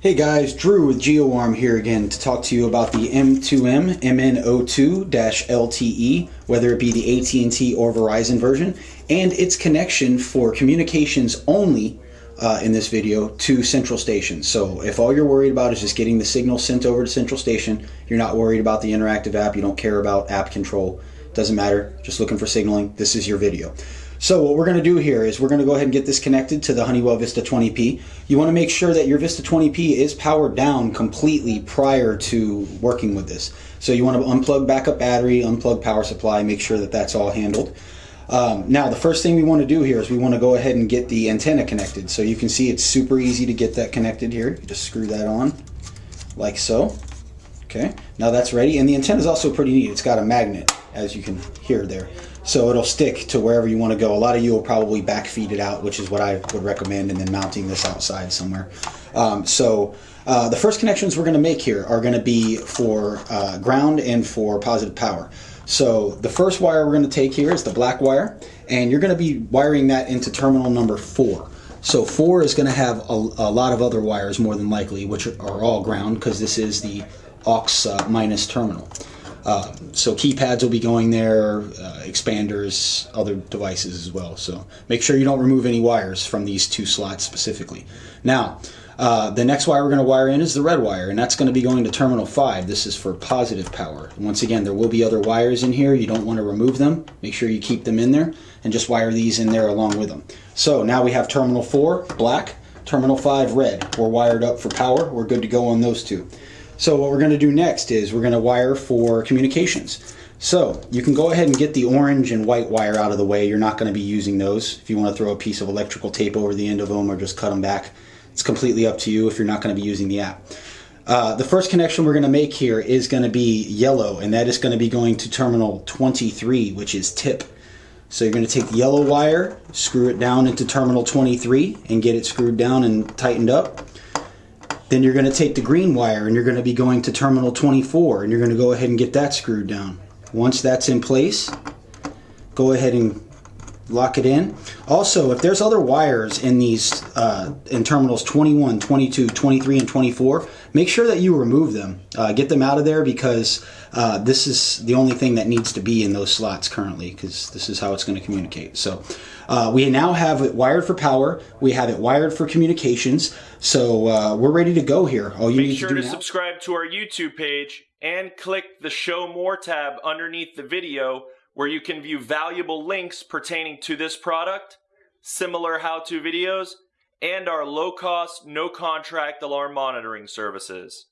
Hey guys, Drew with GeoArm here again to talk to you about the M2M MN02-LTE, whether it be the AT&T or Verizon version, and its connection for communications only uh, in this video to central station. So if all you're worried about is just getting the signal sent over to central station, you're not worried about the interactive app, you don't care about app control, doesn't matter, just looking for signaling, this is your video. So what we're going to do here is we're going to go ahead and get this connected to the Honeywell Vista 20P. You want to make sure that your Vista 20P is powered down completely prior to working with this. So you want to unplug backup battery, unplug power supply, make sure that that's all handled. Um, now the first thing we want to do here is we want to go ahead and get the antenna connected. So you can see it's super easy to get that connected here. You just screw that on like so. Okay, now that's ready. And the antenna is also pretty neat. It's got a magnet, as you can hear there so it'll stick to wherever you want to go. A lot of you will probably backfeed it out, which is what I would recommend, and then mounting this outside somewhere. Um, so uh, the first connections we're going to make here are going to be for uh, ground and for positive power. So the first wire we're going to take here is the black wire, and you're going to be wiring that into terminal number four. So four is going to have a, a lot of other wires more than likely, which are all ground because this is the aux uh, minus terminal. Uh, so keypads will be going there, uh, expanders, other devices as well. So make sure you don't remove any wires from these two slots specifically. Now, uh, the next wire we're going to wire in is the red wire, and that's going to be going to terminal 5. This is for positive power. Once again, there will be other wires in here. You don't want to remove them. Make sure you keep them in there, and just wire these in there along with them. So now we have terminal 4, black, terminal 5, red. We're wired up for power. We're good to go on those two. So what we're going to do next is we're going to wire for communications. So you can go ahead and get the orange and white wire out of the way. You're not going to be using those. If you want to throw a piece of electrical tape over the end of them or just cut them back, it's completely up to you if you're not going to be using the app. Uh, the first connection we're going to make here is going to be yellow, and that is going to be going to terminal 23, which is tip. So you're going to take the yellow wire, screw it down into terminal 23, and get it screwed down and tightened up. Then you're going to take the green wire and you're going to be going to terminal 24 and you're going to go ahead and get that screwed down. Once that's in place, go ahead and lock it in. Also, if there's other wires in these uh, in terminals 21, 22, 23, and 24, make sure that you remove them. Uh, get them out of there because uh, this is the only thing that needs to be in those slots currently because this is how it's going to communicate. So uh, we now have it wired for power. We have it wired for communications. So uh, we're ready to go here. All you Make need sure to do to now subscribe to our YouTube page and click the Show More tab underneath the video where you can view valuable links pertaining to this product, similar how-to videos, and our low-cost, no-contract alarm monitoring services.